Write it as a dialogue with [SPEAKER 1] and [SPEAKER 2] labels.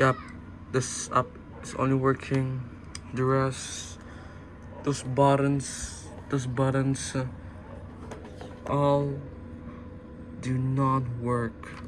[SPEAKER 1] Yep, this app is only working. The rest, those buttons, those buttons, uh, all do not work.